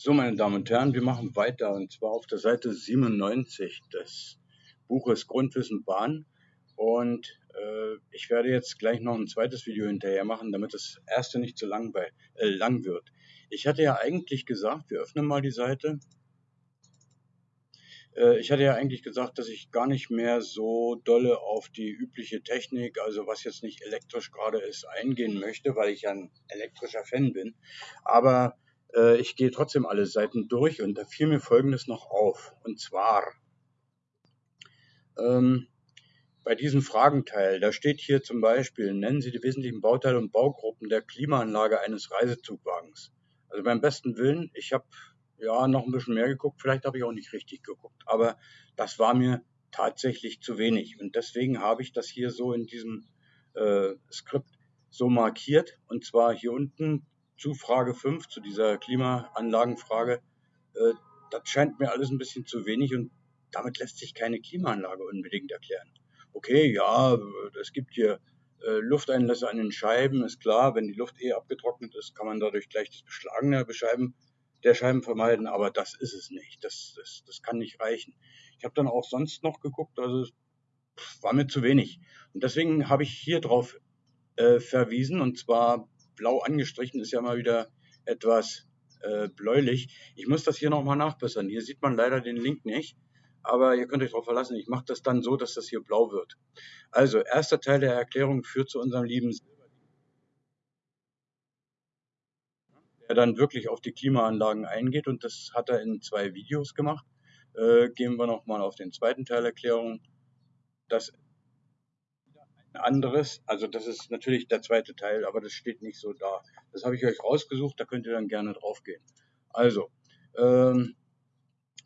So, meine Damen und Herren, wir machen weiter und zwar auf der Seite 97 des Buches Grundwissen Bahn. Und äh, ich werde jetzt gleich noch ein zweites Video hinterher machen, damit das erste nicht zu lang, bei, äh, lang wird. Ich hatte ja eigentlich gesagt, wir öffnen mal die Seite. Äh, ich hatte ja eigentlich gesagt, dass ich gar nicht mehr so dolle auf die übliche Technik, also was jetzt nicht elektrisch gerade ist, eingehen möchte, weil ich ja ein elektrischer Fan bin. Aber äh, ich gehe trotzdem alle Seiten durch und da fiel mir Folgendes noch auf. Und zwar ähm, bei diesem Fragenteil, da steht hier zum Beispiel, nennen Sie die wesentlichen Bauteile und Baugruppen der Klimaanlage eines Reisezugwagens. Also beim besten Willen, ich habe ja noch ein bisschen mehr geguckt, vielleicht habe ich auch nicht richtig geguckt, aber das war mir tatsächlich zu wenig. Und deswegen habe ich das hier so in diesem äh, Skript so markiert. Und zwar hier unten zu Frage 5, zu dieser Klimaanlagenfrage, äh, das scheint mir alles ein bisschen zu wenig und damit lässt sich keine Klimaanlage unbedingt erklären. Okay, ja, es gibt hier äh, Lufteinlässe an den Scheiben, ist klar, wenn die Luft eh abgetrocknet ist, kann man dadurch gleich das Beschlagen der Scheiben, der Scheiben vermeiden, aber das ist es nicht. Das, das, das kann nicht reichen. Ich habe dann auch sonst noch geguckt, also war mir zu wenig. Und deswegen habe ich hier drauf äh, verwiesen, und zwar blau angestrichen ist ja mal wieder etwas äh, bläulich. Ich muss das hier nochmal nachbessern. Hier sieht man leider den Link nicht, aber ihr könnt euch darauf verlassen. Ich mache das dann so, dass das hier blau wird. Also, erster Teil der Erklärung führt zu unserem lieben der dann wirklich auf die Klimaanlagen eingeht und das hat er in zwei Videos gemacht. Äh, gehen wir nochmal auf den zweiten Teil Erklärung. Das anderes. Also das ist natürlich der zweite Teil, aber das steht nicht so da. Das habe ich euch rausgesucht, da könnt ihr dann gerne drauf gehen. Also, ähm,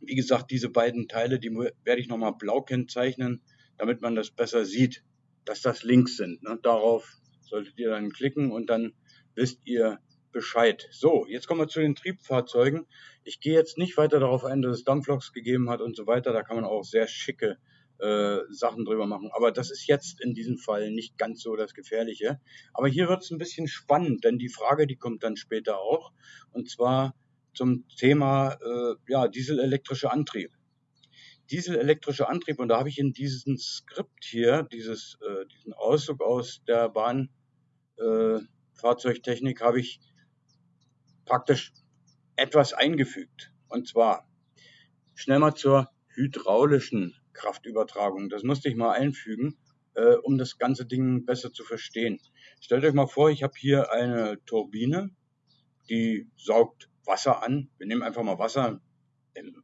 wie gesagt, diese beiden Teile, die werde ich nochmal blau kennzeichnen, damit man das besser sieht, dass das Links sind. Ne? Darauf solltet ihr dann klicken und dann wisst ihr Bescheid. So, jetzt kommen wir zu den Triebfahrzeugen. Ich gehe jetzt nicht weiter darauf ein, dass es Dampfloks gegeben hat und so weiter. Da kann man auch sehr schicke äh, Sachen drüber machen. Aber das ist jetzt in diesem Fall nicht ganz so das Gefährliche. Aber hier wird es ein bisschen spannend, denn die Frage, die kommt dann später auch. Und zwar zum Thema äh, ja, dieselelektrische Antrieb. Dieselelektrische Antrieb, und da habe ich in diesem Skript hier, dieses, äh, diesen Auszug aus der Bahnfahrzeugtechnik, äh, habe ich praktisch etwas eingefügt. Und zwar schnell mal zur hydraulischen Kraftübertragung. Das musste ich mal einfügen, äh, um das ganze Ding besser zu verstehen. Stellt euch mal vor, ich habe hier eine Turbine, die saugt Wasser an. Wir nehmen einfach mal Wasser. Im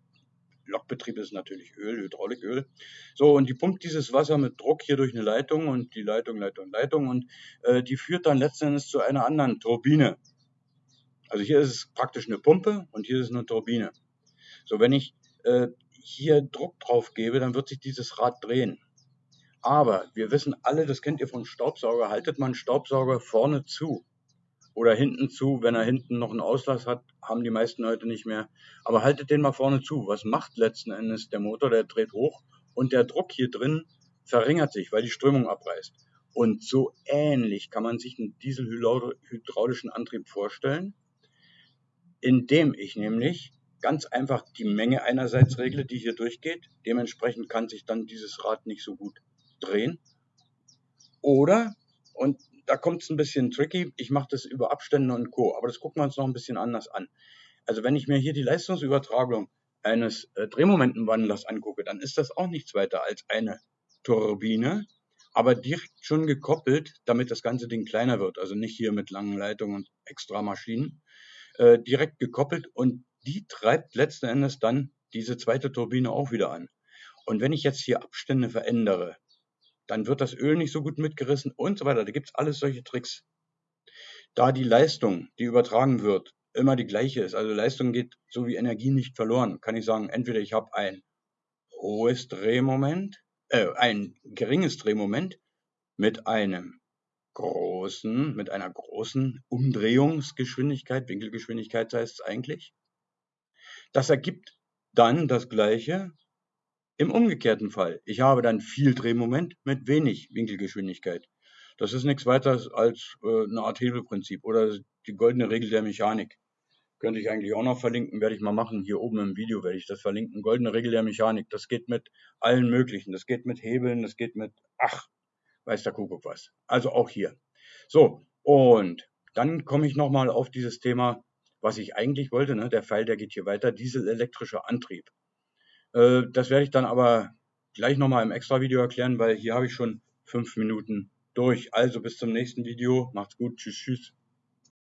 Lokbetrieb ist natürlich Öl, Hydrauliköl. So, und die pumpt dieses Wasser mit Druck hier durch eine Leitung und die Leitung, Leitung, Leitung und äh, die führt dann letzten Endes zu einer anderen Turbine. Also hier ist es praktisch eine Pumpe und hier ist es eine Turbine. So, wenn ich äh, hier Druck drauf gebe, dann wird sich dieses Rad drehen. Aber wir wissen alle, das kennt ihr von Staubsauger, haltet man Staubsauger vorne zu oder hinten zu, wenn er hinten noch einen Auslass hat, haben die meisten heute nicht mehr. Aber haltet den mal vorne zu. Was macht letzten Endes der Motor? Der dreht hoch und der Druck hier drin verringert sich, weil die Strömung abreißt. Und so ähnlich kann man sich einen dieselhydraulischen Antrieb vorstellen, indem ich nämlich ganz einfach die Menge einerseits regle, die hier durchgeht. Dementsprechend kann sich dann dieses Rad nicht so gut drehen. Oder, und da kommt es ein bisschen tricky, ich mache das über Abstände und Co. Aber das gucken wir uns noch ein bisschen anders an. Also wenn ich mir hier die Leistungsübertragung eines äh, Drehmomentenwandlers angucke, dann ist das auch nichts weiter als eine Turbine, aber direkt schon gekoppelt, damit das ganze Ding kleiner wird. Also nicht hier mit langen Leitungen und extra Maschinen. Äh, direkt gekoppelt und die treibt letzten Endes dann diese zweite Turbine auch wieder an. Und wenn ich jetzt hier Abstände verändere, dann wird das Öl nicht so gut mitgerissen und so weiter. Da gibt es alles solche Tricks. Da die Leistung, die übertragen wird, immer die gleiche ist, also Leistung geht so wie Energie nicht verloren, kann ich sagen, entweder ich habe ein hohes Drehmoment, äh, ein geringes Drehmoment mit einem großen, mit einer großen Umdrehungsgeschwindigkeit, Winkelgeschwindigkeit heißt es eigentlich, das ergibt dann das Gleiche im umgekehrten Fall. Ich habe dann viel Drehmoment mit wenig Winkelgeschwindigkeit. Das ist nichts weiter als äh, eine Art Hebelprinzip oder die goldene Regel der Mechanik. Könnte ich eigentlich auch noch verlinken, werde ich mal machen. Hier oben im Video werde ich das verlinken. Goldene Regel der Mechanik. Das geht mit allen möglichen. Das geht mit Hebeln, das geht mit, ach, weiß der Kuckuck was. Also auch hier. So, und dann komme ich nochmal auf dieses Thema, was ich eigentlich wollte. Ne? Der Pfeil, der geht hier weiter. Dieselelektrischer Antrieb. Äh, das werde ich dann aber gleich nochmal im extra Video erklären, weil hier habe ich schon fünf Minuten durch. Also bis zum nächsten Video. Macht's gut. Tschüss, tschüss.